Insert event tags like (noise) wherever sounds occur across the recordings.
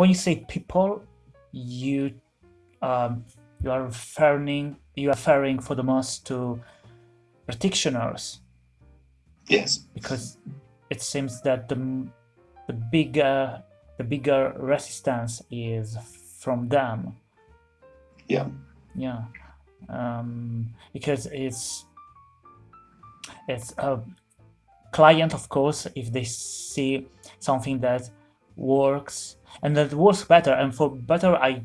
when you say people, you um, you are referring you are referring for the most to practitioners. Yes. Because it seems that the the bigger the bigger resistance is from them. Yeah. Yeah. Um, because it's it's a client, of course, if they see something that works and that works better. And for better, I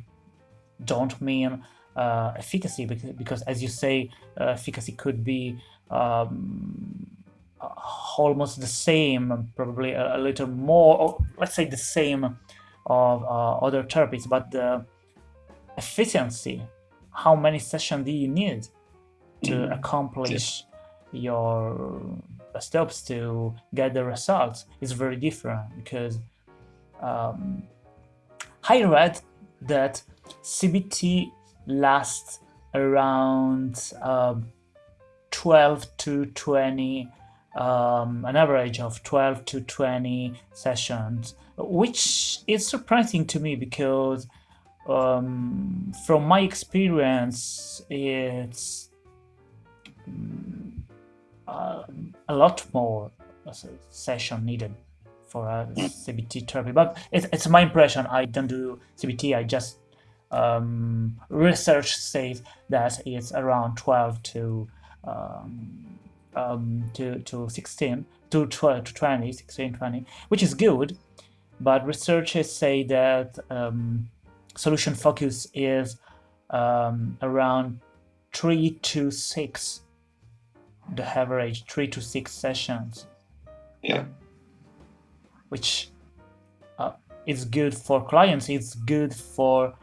don't mean uh, efficacy because, because, as you say, uh, efficacy could be um, almost the same, probably a, a, little more, or let's say the same of uh, other therapies, but the efficiency, how many sessions do you need to mm-hmm. accomplish your steps to get the results is very different because um, I read that CBT lasts around uh, 12 to 20 um, an average of 12 to 20 sessions, which is surprising to me because um, from my experience, it's uh, a lot more session needed for a CBT therapy. But it's, it's my impression. I don't do CBT. I just um, research says that it's around 12 to um, um, to, to 16, to 12 to 20, 16, 20, which is good. But researchers say that um, solution focus is um, around three to six, the average three to six sessions. Yeah. Which uh, is good for clients, it's good for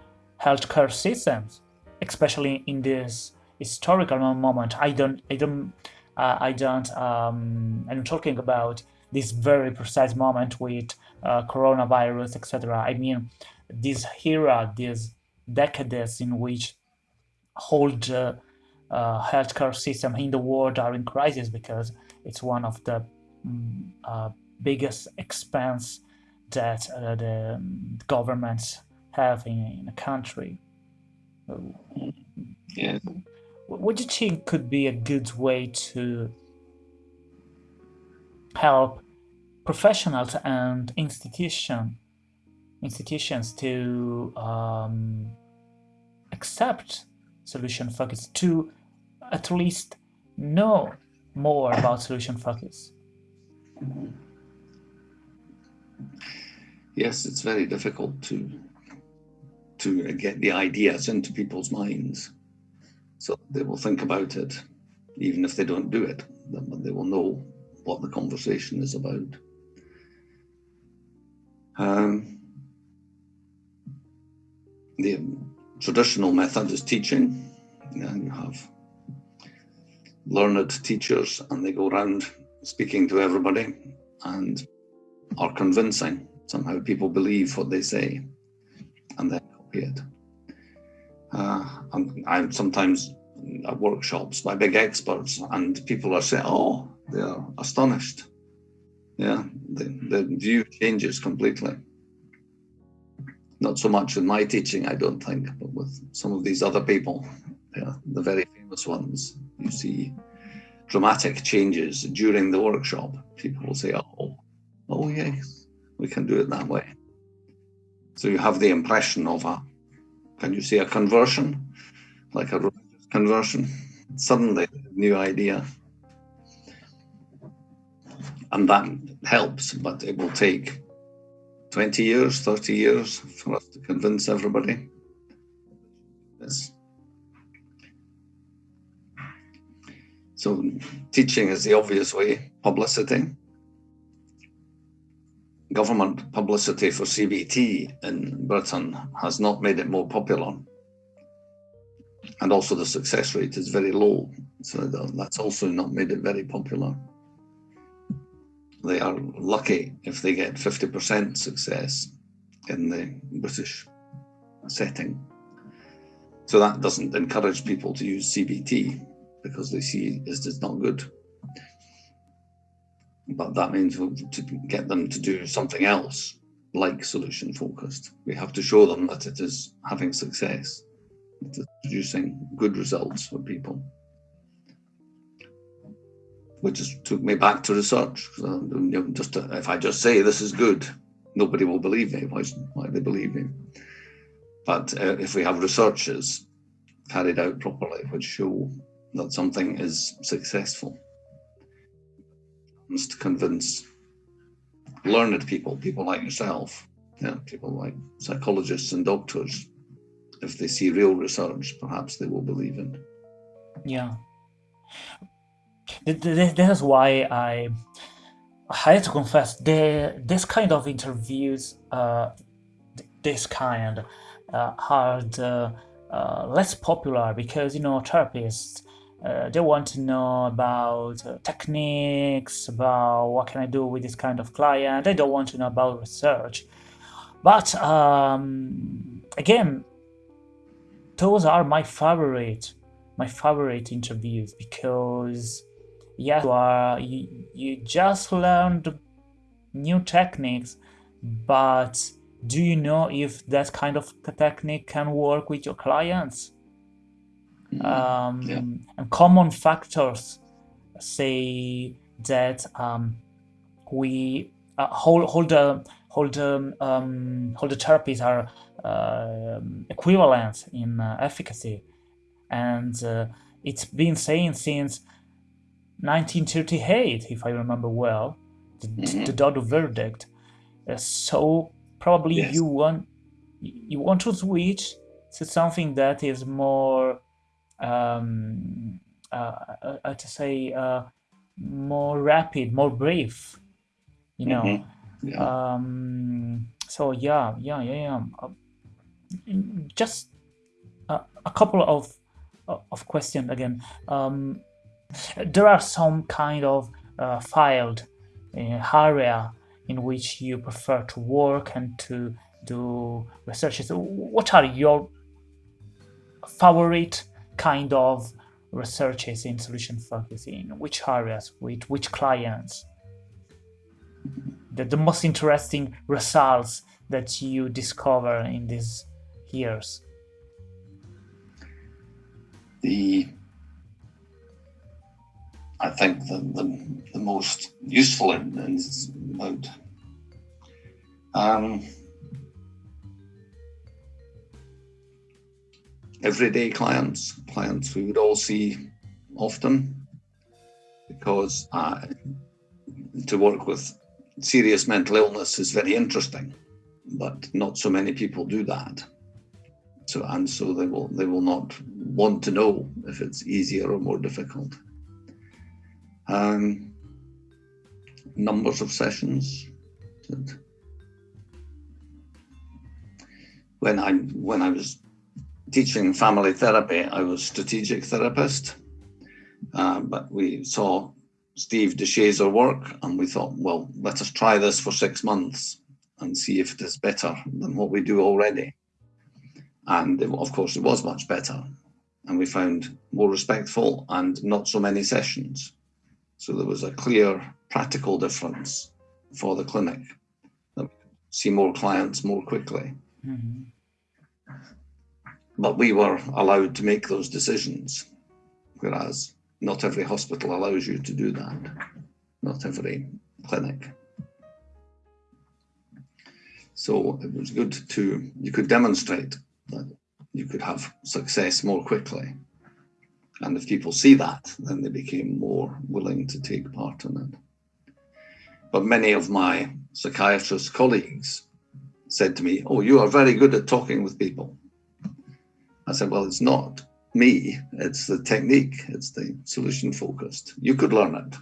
healthcare systems, especially in this historical moment. I don't, I don't uh, I don't, um, I'm talking about this very precise moment with uh, coronavirus, etc. I mean, this era, this decades in which whole the uh, healthcare system in the world are in crisis because it's one of the uh, biggest expense that uh, the governments have in, in a country. Yeah. What do you think could be a good way to help professionals and institution institutions to um, accept solution focus to at least know more about solution focus yes it's very difficult to to get the ideas into people's minds so they will think about it, even if they don't do it, they will know what the conversation is about. Um, the traditional method is teaching. And you have learned teachers and they go around speaking to everybody and are convincing. Somehow people believe what they say and then copy it. Uh, I'm, I'm sometimes at workshops by big experts, and people are saying, "Oh, they are astonished." Yeah, the, the view changes completely. Not so much with my teaching, I don't think, but with some of these other people, yeah, the very famous ones, you see dramatic changes during the workshop. People will say, "Oh, oh yes, we can do it that way." So you have the impression of a can you see a conversion, like a conversion? Suddenly, new idea. And that helps, but it will take 20 years, 30 years for us to convince everybody. Yes. So teaching is the obvious way, publicity government publicity for CBT in Britain has not made it more popular. And also the success rate is very low. So that's also not made it very popular. They are lucky if they get 50% success in the British setting. So that doesn't encourage people to use CBT because they see it's not good but that means to get them to do something else like solution focused. We have to show them that it is having success, it is producing good results for people. Which just took me back to research. So, just to, if I just say this is good, nobody will believe me. Why, why they believe me? But uh, if we have researches carried out properly, which show that something is successful, to convince learned people, people like yourself, yeah, people like psychologists and doctors, if they see real research, perhaps they will believe in. Yeah. This is why I I have to confess, the, this kind of interviews, uh, this kind, uh, are the, uh, less popular because, you know, therapists uh, they want to know about uh, techniques, about what can I do with this kind of client. They don't want to know about research. But um, again, those are my favorite, my favorite interviews because yes, you are you, you just learned new techniques, but do you know if that kind of technique can work with your clients? Mm-hmm. um, yeah. and common factors say that um, we uh, hold hold the hold the um, hold the therapies are uh, equivalent in uh, efficacy, and uh, it's been saying since 1938, if I remember well, the, mm-hmm. the Dodo verdict. Uh, so probably yes. you want you want to switch to something that is more um, uh, uh, uh, to say uh, more rapid, more brief. You know. Mm -hmm. yeah. Um, so yeah, yeah, yeah, yeah. Uh, just a, a couple of of questions again. Um, there are some kind of uh, filed area in which you prefer to work and to do researches. What are your favorite kind of researches in solution focusing, which areas, with which clients, the, the most interesting results that you discover in these years? The I think the, the, the most useful in, in mode. um, everyday clients, clients we would all see often, because to work with serious mental illness is very interesting, but not so many people do that. So and so they will they will not want to know if it's easier or more difficult. Um, numbers of sessions. When I when I was teaching family therapy, I was a strategic therapist, uh, but we saw Steve de Shazer work and we thought, well, let us try this for six months and see if it is better than what we do already. And it, of course, it was much better. And we found more respectful and not so many sessions. So there was a clear practical difference for the clinic. See more clients more quickly. Mm -hmm. But we were allowed to make those decisions, whereas not every hospital allows you to do that, not every clinic. So it was good to, you could demonstrate that you could have success more quickly. And if people see that, then they became more willing to take part in it. But many of my psychiatrist colleagues said to me, oh, you are very good at talking with people. I said, well, it's not me, it's the technique, it's the solution focused. You could learn it.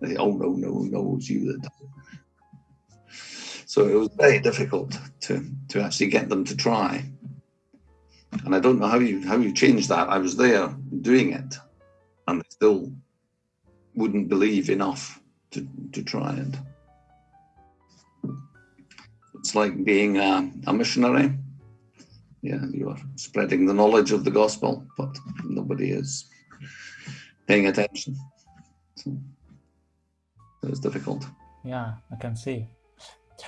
They, oh, no, no, no, it's you that. So it was very difficult to, to actually get them to try. And I don't know how you how you change that. I was there doing it and they still wouldn't believe enough to, to try it. It's like being a, a missionary yeah, you are spreading the knowledge of the gospel, but nobody is paying attention. So it's difficult. Yeah, I can see.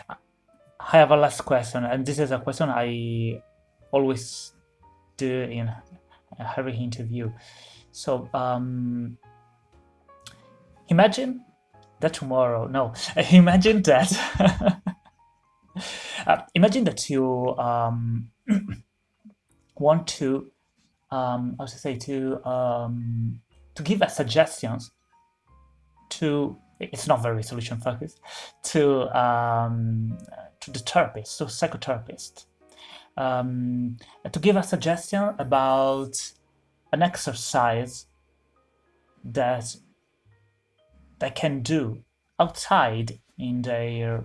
I have a last question, and this is a question I always do in every interview. So, um, imagine that tomorrow, no, (laughs) imagine that, (laughs) uh, imagine that you um, (clears throat) want to, um, I should say, to um, to give a suggestions to it's not very solution focused to um, to the therapist, to psychotherapist, um, to give a suggestion about an exercise that they can do outside in their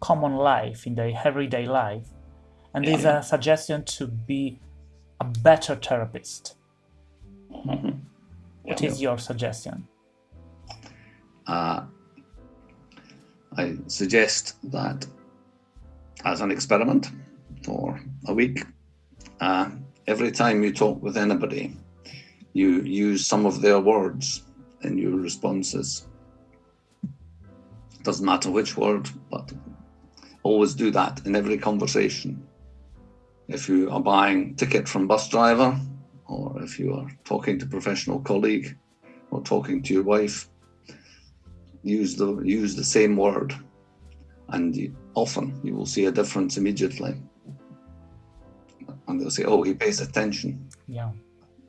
common life, in their everyday life. And there's a suggestion to be a better therapist. Mm -hmm. What yeah. your suggestion? Uh, I suggest that as an experiment for a week, uh, every time you talk with anybody, you use some of their words in your responses. Doesn't matter which word, but always do that in every conversation. If you are buying ticket from bus driver, or if you are talking to professional colleague, or talking to your wife, use the use the same word. And often you will see a difference immediately. And they'll say oh he pays attention. Yeah.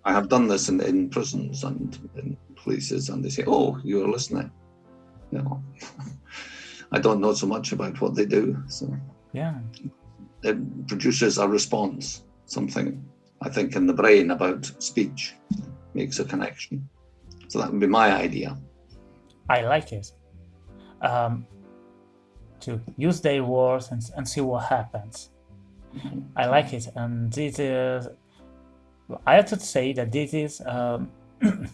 I have done this in, in prisons and in places and they say oh you're listening. You know (laughs) i don't know so much about what they do so. Yeah it produces a response something i think in the brain about speech makes a connection so that would be my idea I like it. Um, to use their words and, and see what happens. I like it, and this is. I have to say that this is um, (clears throat)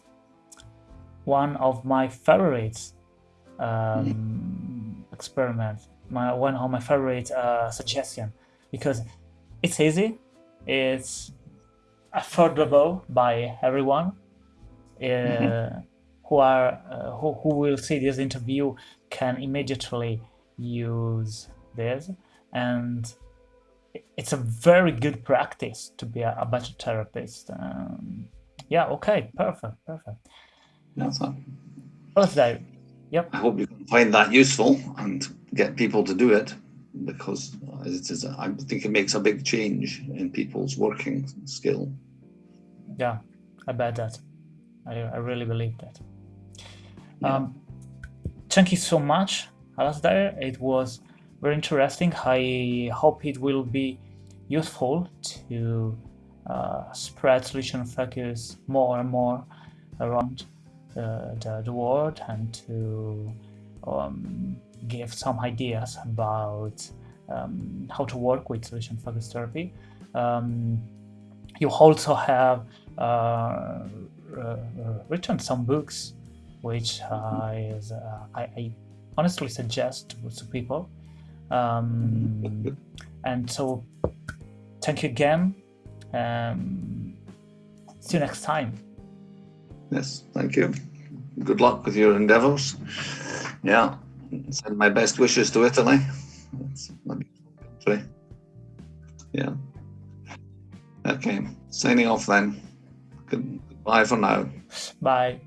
one of my favorites um, experiments. My one of my favorite uh, suggestion because it's easy, it's affordable by everyone. Uh, mm -hmm who are uh, who, who will see this interview can immediately use this. And it's a very good practice to be a, a better therapist. Um, yeah okay perfect perfect. That's yeah, so, yep. I hope you can find that useful and get people to do it because it is I think it makes a big change in people's working skill yeah i bet that i, I really believe that um, thank you so much, Alasdair. It was very interesting. I hope it will be useful to uh, spread solution focus more and more around uh, the, the world and to um, give some ideas about um, how to work with solution focused therapy. Um, you also have uh, uh written some books which uh, is uh, I, I, honestly suggest to people. Um, and so, thank you again. Um, see you next time. Yes, thank you. Good luck with your endeavors. Yeah, send my best wishes to Italy. It's my country. Yeah. Okay, signing off then. Goodbye for now. Bye.